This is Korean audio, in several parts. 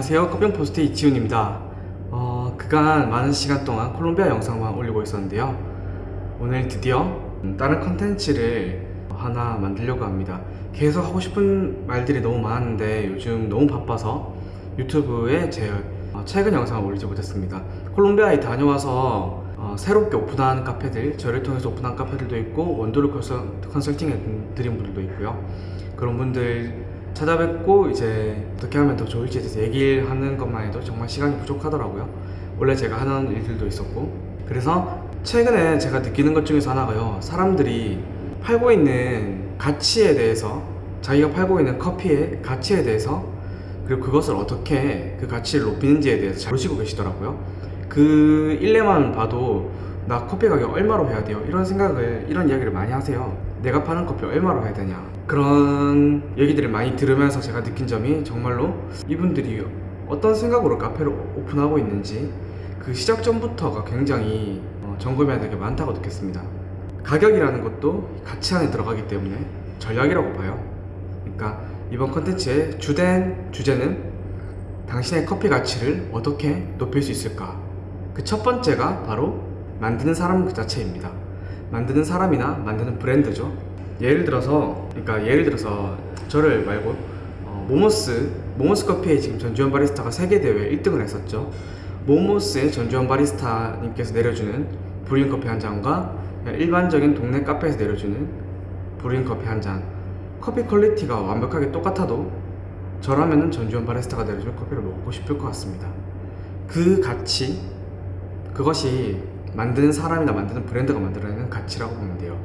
안녕하세요. 커피포스트 이지훈입니다. 어, 그간 많은 시간 동안 콜롬비아 영상만 올리고 있었는데요. 오늘 드디어 음, 다른 컨텐츠를 하나 만들려고 합니다. 계속 하고 싶은 말들이 너무 많은데 요즘 너무 바빠서 유튜브에 제 어, 최근 영상을 올리지 못했습니다. 콜롬비아에 다녀와서 어, 새롭게 오픈한 카페들 저를 통해서 오픈한 카페들도 있고 원두를 컨설- 컨설팅 해 드린 분들도 있고요. 그런 분들 찾아뵙고 이제 어떻게 하면 더 좋을지에 대해서 얘기를 하는 것만 해도 정말 시간이 부족하더라고요. 원래 제가 하는 일들도 있었고. 그래서 최근에 제가 느끼는 것 중에서 하나가요. 사람들이 팔고 있는 가치에 대해서 자기가 팔고 있는 커피의 가치에 대해서 그리고 그것을 어떻게 그 가치를 높이는지에 대해서 잘 모르시고 계시더라고요. 그 일례만 봐도 나 커피 가격 얼마로 해야 돼요? 이런 생각을 이런 이야기를 많이 하세요. 내가 파는 커피 얼마로 해야 되냐? 그런 얘기들을 많이 들으면서 제가 느낀 점이 정말로 이분들이 어떤 생각으로 카페를 오픈하고 있는지 그 시작 전부터가 굉장히 어, 점검해야 될 게 많다고 느꼈습니다. 가격이라는 것도 가치 안에 들어가기 때문에 전략이라고 봐요. 그러니까 이번 컨텐츠의 주된 주제는 당신의 커피 가치를 어떻게 높일 수 있을까? 그 첫 번째가 바로 만드는 사람 그 자체입니다. 만드는 사람이나 만드는 브랜드죠. 예를 들어서 그러니까 예를 들어서 저를 말고 어, 모모스 모모스 커피에 지금 전주현 바리스타가 세계 대회 1등을 했었죠. 모모스의 전주현 바리스타님께서 내려주는 brewing 커피 한 잔과 일반적인 동네 카페에서 내려주는 brewing 커피 한 잔. 커피 quality가 완벽하게 똑같아도 저라면은 전주현 바리스타가 내려준 커피를 먹고 싶을 것 같습니다. 그 가치 그것이 만드는 사람이나 만드는 브랜드가 만들어내는 가치라고 보면 돼요.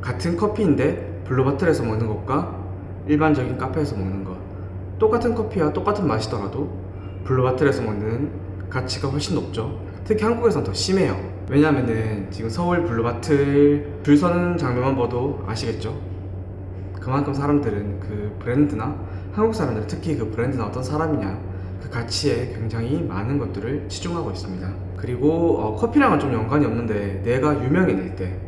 같은 커피인데 블루바틀에서 먹는 것과 일반적인 카페에서 먹는 것. 똑같은 커피와 똑같은 맛이더라도 블루바틀에서 먹는 가치가 훨씬 높죠. 특히 한국에서는 더 심해요. 왜냐면은 지금 서울 블루바틀 줄 서는 장면만 봐도 아시겠죠? 그만큼 사람들은 그 브랜드나 한국 사람들은 특히 그 브랜드나 어떤 사람이냐 그 가치에 굉장히 많은 것들을 치중하고 있습니다. 그리고 어, 커피랑은 좀 연관이 없는데 내가 유명해질 때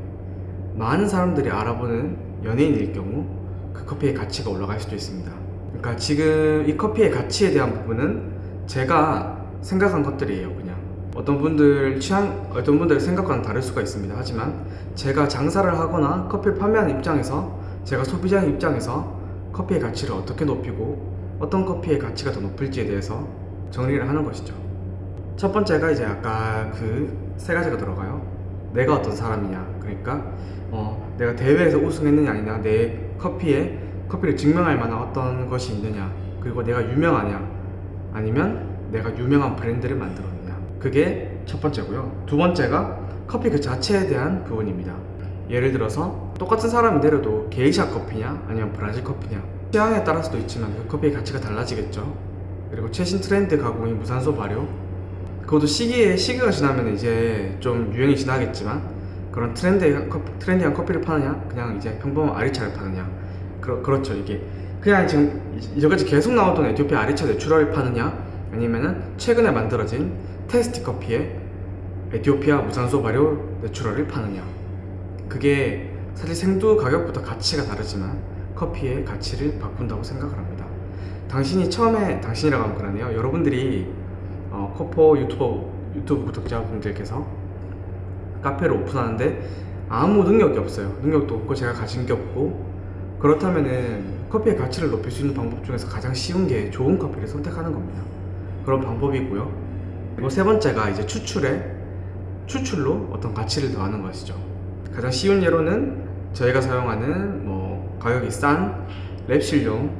많은 사람들이 알아보는 연예인일 경우 그 커피의 가치가 올라갈 수도 있습니다. 그러니까 지금 이 커피의 가치에 대한 부분은 제가 생각한 것들이에요 그냥. 어떤 분들 취향 어떤 분들 생각과는 다를 수가 있습니다. 하지만 제가 장사를 하거나 커피를 판매하는 입장에서 제가 소비자의 입장에서 커피의 가치를 어떻게 높이고 어떤 커피의 가치가 더 높을지에 대해서 정리를 하는 것이죠. 첫 번째가 이제 아까 그 세 가지가 들어가요. 내가 어떤 사람이냐. 그러니까 어, 내가 대회에서 우승했느냐 아니냐. 내 커피에 커피를 증명할 만한 어떤 것이 있느냐. 그리고 내가 유명하냐. 아니면 내가 유명한 브랜드를 만들었느냐. 그게 첫 번째고요. 두 번째가 커피 그 자체에 대한 부분입니다. 예를 들어서 똑같은 사람이 내려도 게이샤 커피냐 아니면 브라질 커피냐 취향에 따라서도 있지만 그 커피의 가치가 달라지겠죠. 그리고 최신 트렌드 가공이 무산소 발효. 그것도 시기에 시기가 지나면 이제 좀 유행이 지나겠지만 그런 트렌드한 커피, trendy한 커피를 파느냐 그냥 이제 평범한 아리차를 파느냐. 그러, 그렇죠 이게. 그냥 지금 이- 이제까지 계속 나오던 에티오피아 아리차 natural을 파느냐 아니면은 최근에 만들어진 테스티 커피에 에티오피아 무산소 발효 내추럴을 파느냐. 그게 사실 생두 가격부터 가치가 다르지만 커피의 가치를 바꾼다고 생각을 합니다. 당신이 처음에 당신이라고 하면 그러네요. 여러분들이 어, 코포 유튜버 유튜브 구독자분들께서 카페를 오픈하는데 아무 능력이 없어요. 능력도 없고 제가 가진 게 없고. 그렇다면은 커피의 가치를 높일 수 있는 방법 중에서 가장 쉬운 게 좋은 커피를 선택하는 겁니다. 그런 방법이고요. 그리고 세 번째가 이제 추출에 추출로 어떤 가치를 더하는 것이죠. 가장 쉬운 예로는 저희가 사용하는 뭐 가격이 싼 랩실용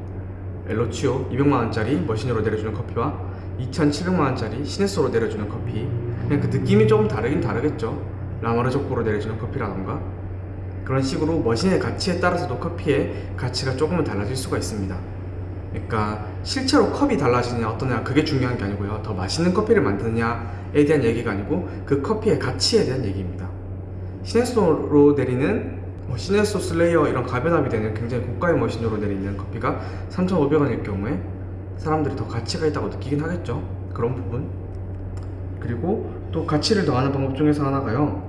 엘로치오 200만원짜리 머신으로 내려주는 커피와 2,700만원짜리 시네소로 내려주는 커피. 그냥 그 느낌이 조금 다르긴 다르겠죠. 라마르조코로 내려주는 커피라던가. 그런 식으로 머신의 가치에 따라서도 커피의 가치가 조금은 달라질 수가 있습니다. 그러니까 실제로 컵이 달라지느냐 어떠냐 그게 중요한 게 아니고요. 더 맛있는 커피를 만드느냐에 대한 얘기가 아니고 그 커피의 가치에 대한 얘기입니다. 시네소로 내리는 뭐 시네소 슬레이어 이런 가변압이 되는 굉장히 고가의 machine으로 내리는 커피가 3,500원일 경우에 사람들이 더 가치가 있다고 느끼긴 하겠죠. 그런 부분. 그리고 또 가치를 더하는 방법 중에서 하나가요.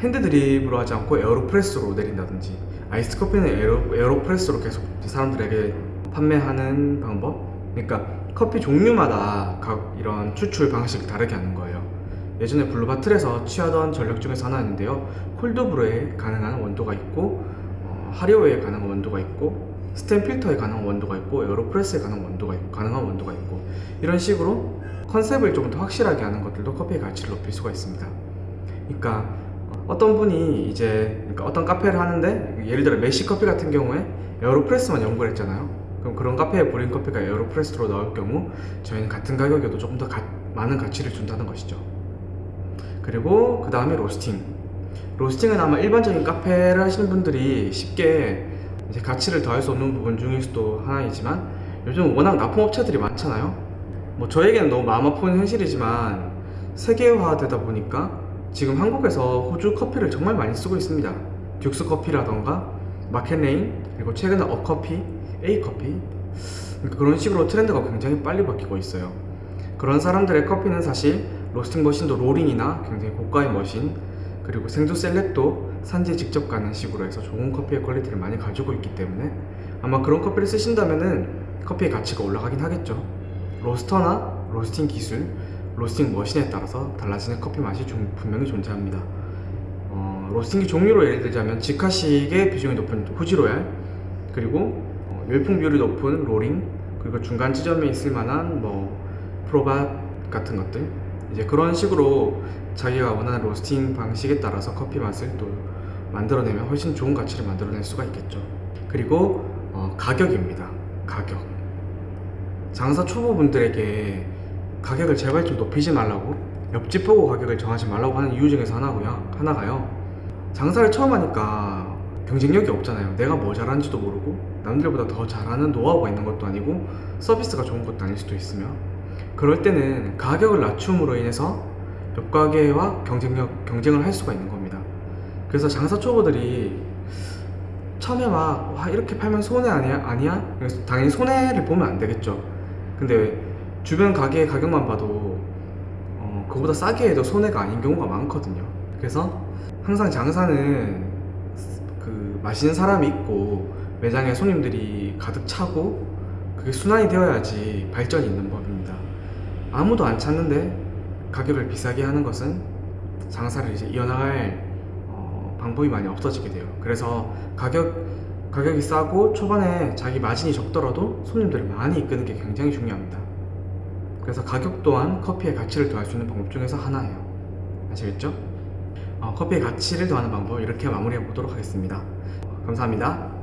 hand drip으로 하지 않고 에어로프레스로 내린다든지 아이스 커피는 에어로, 에어로프레스로 계속 사람들에게 판매하는 방법. 그러니까 커피 종류마다 각 이런 추출 방식을 다르게 하는 거예요. 예전에 블루바틀에서 취하던 전략 중에서 하나였는데요. cold brew에 가능한 원두가 있고 어, 하리오에 가능한 원두가 있고 스텐 필터에 가능한 원두가 있고 에어로프레스에 가능한 원두가 있고 가능한 원도가 있고 이런 식으로 컨셉을 좀더 확실하게 하는 것들도 커피의 가치를 높일 수가 있습니다. 그러니까 어떤 분이 이제 그러니까 어떤 카페를 하는데 예를 들어 메시 커피 같은 경우에 에어로프레스만 연구를 했잖아요. 그럼 그런 카페에 brewing 커피가 에어로프레스로 나올 경우 저희는 같은 가격에도 조금 더 가- 많은 가치를 준다는 것이죠. 그리고 그 다음에 roasting. roasting은 아마 일반적인 카페를 하시는 분들이 쉽게 이제 가치를 더할 수 없는 부분 중에서도 하나이지만 요즘 워낙 납품업체들이 많잖아요. 뭐 저에게는 너무 마음 아픈 현실이지만 세계화되다 보니까 지금 한국에서 호주 커피를 정말 많이 쓰고 있습니다. 듀스 커피라던가 마켓레인 그리고 최근에 어커피, A커피 그러니까 그런 식으로 트렌드가 굉장히 빨리 바뀌고 있어요. 그런 사람들의 커피는 사실 roasting machine도 로링이나 굉장히 고가의 machine 그리고 생두 select도 산지에 직접 가는 식으로 해서 좋은 커피의 quality를 많이 가지고 있기 때문에 아마 그런 커피를 쓰신다면은 커피의 가치가 올라가긴 하겠죠. roaster나 roasting 기술, roasting machine에 따라서 달라지는 커피 맛이 좀 분명히 존재합니다. 어, roasting기 종류로 예를 들자면 직화식의 비중이 높은 후지로얄 그리고 어, 열풍 비율이 높은 로링 그리고 중간 지점에 있을 만한 뭐 프로밧 같은 것들 이제 그런 식으로 자기가 원하는 로스팅 방식에 따라서 커피 맛을 또 만들어내면 훨씬 좋은 가치를 만들어낼 수가 있겠죠. 그리고 어, 가격입니다. 가격. 장사 초보분들에게 가격을 제발 좀 높이지 말라고 옆집 보고 가격을 정하지 말라고 하는 이유 중에서 하나고요. 하나가요. 장사를 처음 하니까 경쟁력이 없잖아요. 내가 뭐 잘하는지도 모르고 남들보다 더 잘하는 노하우가 있는 것도 아니고 서비스가 좋은 것도 아닐 수도 있으며 그럴 때는 가격을 낮춤으로 인해서 옆 가게와 경쟁력 경쟁을 할 수가 있는 겁니다. 그래서 장사 초보들이 처음에 막 와, 이렇게 팔면 손해 아니야? 아니야? 당연히 손해를 보면 안 되겠죠. 근데 주변 가게의 가격만 봐도 어, 그보다 싸게 해도 손해가 아닌 경우가 많거든요. 그래서 항상 장사는 그 마시는 사람이 있고 매장에 손님들이 가득 차고 그게 순환이 되어야지 발전이 있는 법입니다. 아무도 안 찾는데 가격을 비싸게 하는 것은 장사를 이제 이어나갈 어, 방법이 많이 없어지게 돼요. 그래서 가격 가격이 싸고 초반에 자기 마진이 적더라도 손님들을 많이 이끄는 게 굉장히 중요합니다. 그래서 가격 또한 커피의 가치를 더할 수 있는 방법 중에서 하나예요. 아시겠죠? 어, 커피의 가치를 더하는 방법 이렇게 마무리해 보도록 하겠습니다. 감사합니다.